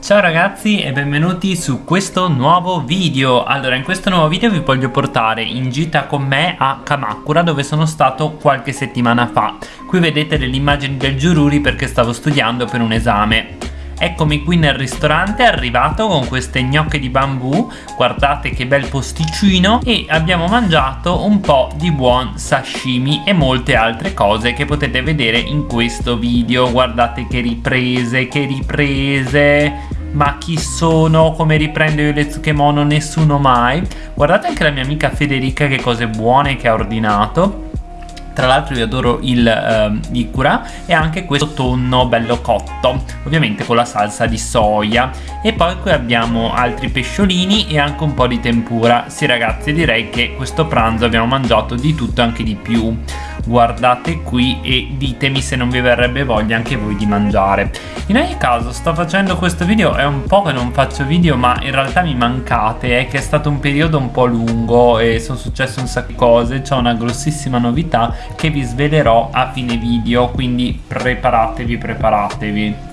Ciao ragazzi e benvenuti su questo nuovo video. Allora in questo nuovo video vi voglio portare in gita con me a Kamakura dove sono stato qualche settimana fa. Qui vedete delle immagini del Giururi perché stavo studiando per un esame. Eccomi qui nel ristorante arrivato con queste gnocche di bambù. Guardate che bel posticino. E abbiamo mangiato un po' di buon sashimi e molte altre cose che potete vedere in questo video. Guardate che riprese, che riprese ma chi sono, come riprendo io le Tsukemono, nessuno mai. Guardate anche la mia amica Federica che cose buone che ha ordinato tra l'altro io adoro il uh, Ikura e anche questo tonno bello cotto ovviamente con la salsa di soia. E poi qui abbiamo altri pesciolini e anche un po' di tempura. Sì ragazzi direi che questo pranzo abbiamo mangiato di tutto e anche di più. Guardate qui e ditemi se non vi verrebbe voglia anche voi di mangiare. In ogni caso sto facendo questo video è un po' che non faccio video ma in realtà mi mancate è che è stato un periodo un po' lungo e sono successe un sacco di cose c'è una grossissima novità che vi svelerò a fine video quindi preparatevi preparatevi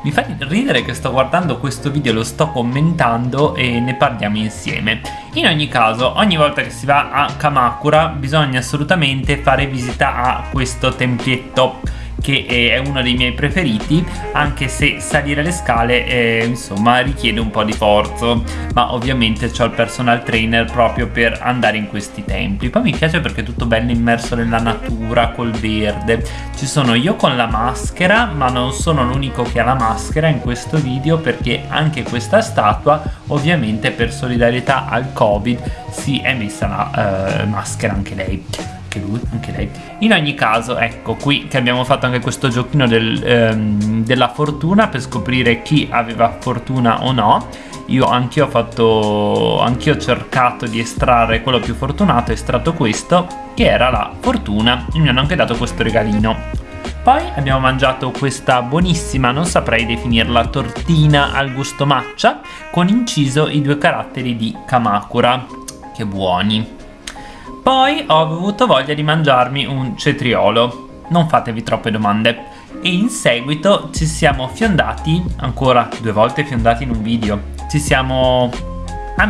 mi fa ridere che sto guardando questo video, lo sto commentando e ne parliamo insieme. In ogni caso, ogni volta che si va a Kamakura bisogna assolutamente fare visita a questo tempietto che è uno dei miei preferiti anche se salire le scale eh, insomma richiede un po' di forzo. Ma ovviamente ho il personal trainer proprio per andare in questi templi poi mi piace perché è tutto bello immerso nella natura col verde. Ci sono io con la maschera ma non sono l'unico che ha la maschera in questo video perché anche questa statua ovviamente per solidarietà al covid si è messa la eh, maschera anche lei anche lui, anche lei. In ogni caso, ecco qui che abbiamo fatto anche questo giochino del, ehm, della fortuna per scoprire chi aveva fortuna o no. Io anch'io ho fatto, anch'io ho cercato di estrarre quello più fortunato, ho estratto questo, che era la fortuna, e mi hanno anche dato questo regalino. Poi abbiamo mangiato questa buonissima, non saprei definirla, tortina al gusto matcha con inciso i due caratteri di Kamakura. Che buoni! Poi ho avuto voglia di mangiarmi un cetriolo, non fatevi troppe domande. E in seguito ci siamo fiondati, ancora due volte fiondati in un video, ci siamo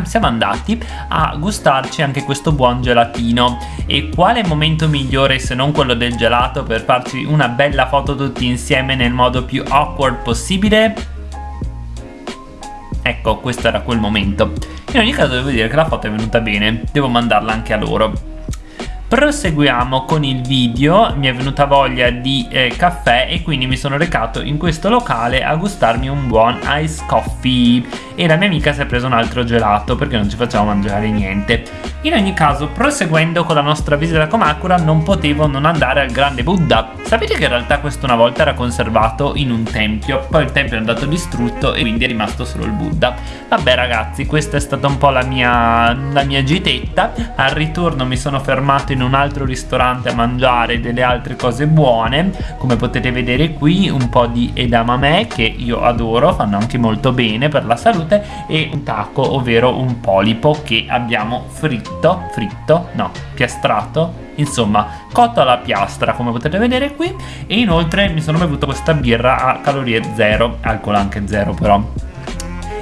siamo andati a gustarci anche questo buon gelatino e quale momento migliore se non quello del gelato per farci una bella foto tutti insieme nel modo più awkward possibile? Ecco, questo era quel momento. In ogni caso devo dire che la foto è venuta bene, devo mandarla anche a loro. Proseguiamo con il video, mi è venuta voglia di eh, caffè e quindi mi sono recato in questo locale a gustarmi un buon ice coffee e la mia amica si è preso un altro gelato perché non ci facciamo mangiare niente. In ogni caso, proseguendo con la nostra visita a Kamakura non potevo non andare al grande Buddha. Sapete che in realtà questo una volta era conservato in un tempio, poi il tempio è andato distrutto e quindi è rimasto solo il Buddha. Vabbè ragazzi, questa è stata un po' la mia, la mia gitetta, al ritorno mi sono fermato in in un altro ristorante a mangiare delle altre cose buone. Come potete vedere qui un po' di edamame che io adoro fanno anche molto bene per la salute e un taco ovvero un polipo che abbiamo fritto fritto no piastrato insomma cotto alla piastra come potete vedere qui. E inoltre mi sono bevuto questa birra a calorie zero alcol anche zero però.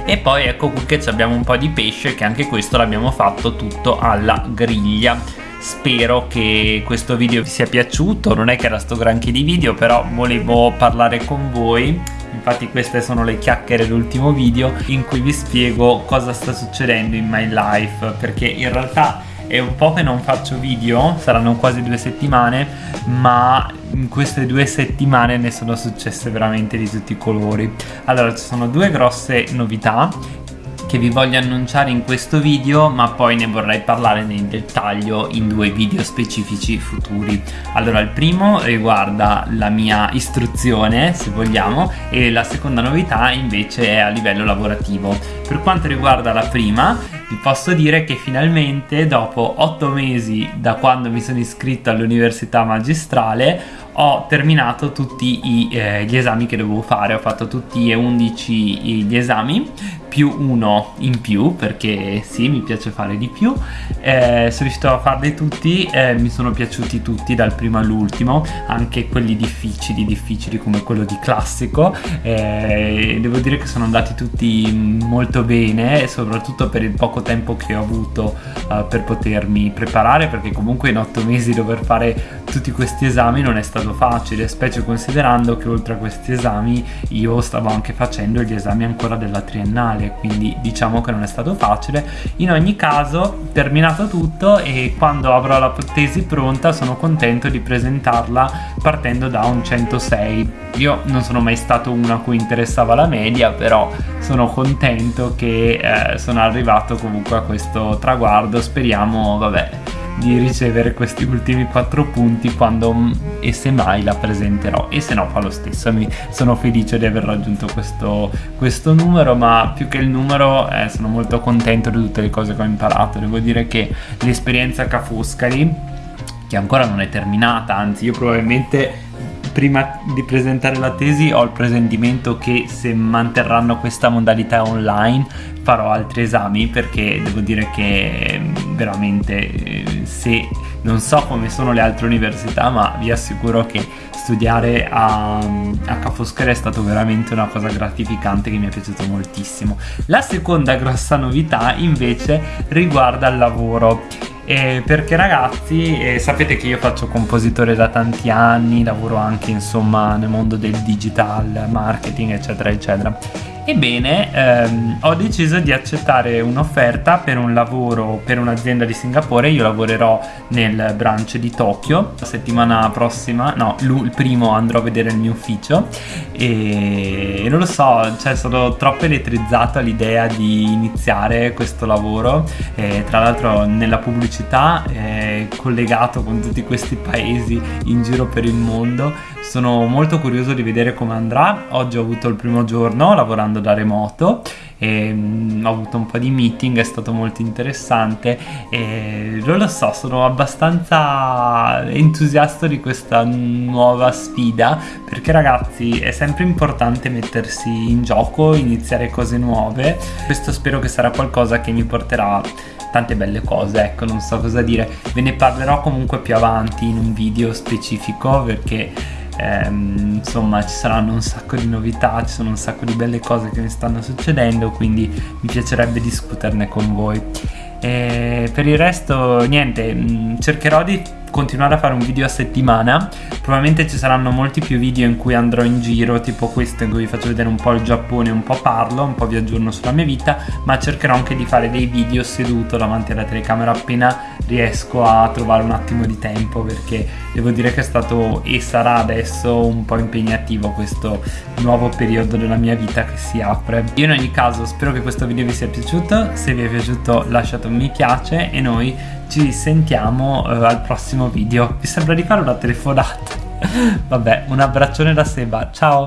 E poi ecco qui che abbiamo un po' di pesce che anche questo l'abbiamo fatto tutto alla griglia spero che questo video vi sia piaciuto. Non è che era sto granché di video però volevo parlare con voi. Infatti queste sono le chiacchiere dell'ultimo video in cui vi spiego cosa sta succedendo in my life perché in realtà è un po' che non faccio video, saranno quasi due settimane, ma in queste due settimane ne sono successe veramente di tutti i colori. Allora, ci sono due grosse novità che vi voglio annunciare in questo video ma poi ne vorrei parlare nel dettaglio in due video specifici futuri. Allora il primo riguarda la mia istruzione se vogliamo e la seconda novità invece è a livello lavorativo. Per quanto riguarda la prima vi posso dire che finalmente dopo 8 mesi da quando mi sono iscritto all'università magistrale ho terminato tutti i, eh, gli esami che dovevo fare. Ho fatto tutti e 11 gli esami più uno in più perché sì mi piace fare di più. Eh, sono riuscito a farli tutti eh, mi sono piaciuti tutti dal primo all'ultimo anche quelli difficili difficili come quello di classico. Eh, devo dire che sono andati tutti molto bene soprattutto per il poco tempo che ho avuto uh, per potermi preparare perché comunque in otto mesi dover fare tutti questi esami non è stato facile specie considerando che oltre a questi esami io stavo anche facendo gli esami ancora della triennale quindi diciamo che non è stato facile. In ogni caso terminato tutto e quando avrò la tesi pronta sono contento di presentarla partendo da un 106 io non sono mai stato uno a cui interessava la media però sono contento che eh, sono arrivato comunque a questo traguardo. Speriamo vabbè di ricevere questi ultimi quattro punti quando mm, e se mai la presenterò. E se no fa lo stesso. Mi sono felice di aver raggiunto questo, questo numero ma più che il numero eh, sono molto contento di tutte le cose che ho imparato. Devo dire che l'esperienza a Ca' Foscari che ancora non è terminata anzi io probabilmente prima di presentare la tesi ho il presentimento che se manterranno questa modalità online farò altri esami perché devo dire che mm, veramente eh, se non so come sono le altre università ma vi assicuro che studiare a, a Ca' Foscari è stato veramente una cosa gratificante che mi è piaciuto moltissimo. La seconda grossa novità invece riguarda il lavoro. Eh, perché ragazzi eh, sapete che io faccio compositore da tanti anni lavoro anche insomma nel mondo del digital marketing eccetera eccetera Ebbene, ehm, ho deciso di accettare un'offerta per un lavoro per un'azienda di Singapore, io lavorerò nel branch di Tokyo, la settimana prossima, no, il primo andrò a vedere il mio ufficio. E non lo so, cioè sono troppo elettrizzato all'idea di iniziare questo lavoro, e, tra l'altro nella pubblicità eh, collegato con tutti questi paesi in giro per il mondo, sono molto curioso di vedere come andrà, oggi ho avuto il primo giorno lavorando da remoto e mm, ho avuto un po' di meeting, è stato molto interessante e non lo so, sono abbastanza entusiasta di questa nuova sfida perché ragazzi è sempre importante mettersi in gioco, iniziare cose nuove, questo spero che sarà qualcosa che mi porterà tante belle cose, ecco, non so cosa dire. Ve ne parlerò comunque più avanti in un video specifico perché ehm, insomma ci saranno un sacco di novità, ci sono un sacco di belle cose che mi stanno succedendo, quindi mi piacerebbe discuterne con voi. E per il resto niente, mm, cercherò di continuare a fare un video a settimana. Probabilmente ci saranno molti più video in cui andrò in giro tipo questo in cui vi faccio vedere un po' il Giappone un po' parlo un po' vi aggiorno sulla mia vita ma cercherò anche di fare dei video seduto davanti alla telecamera appena riesco a trovare un attimo di tempo perché devo dire che è stato e sarà adesso un po' impegnativo questo nuovo periodo della mia vita che si apre. Io in ogni caso spero che questo video vi sia piaciuto se vi è piaciuto lasciate un mi piace e noi ci sentiamo uh, al prossimo video. Vi sembra di fare una telefonata? Vabbè, un abbraccione da Seba, ciao!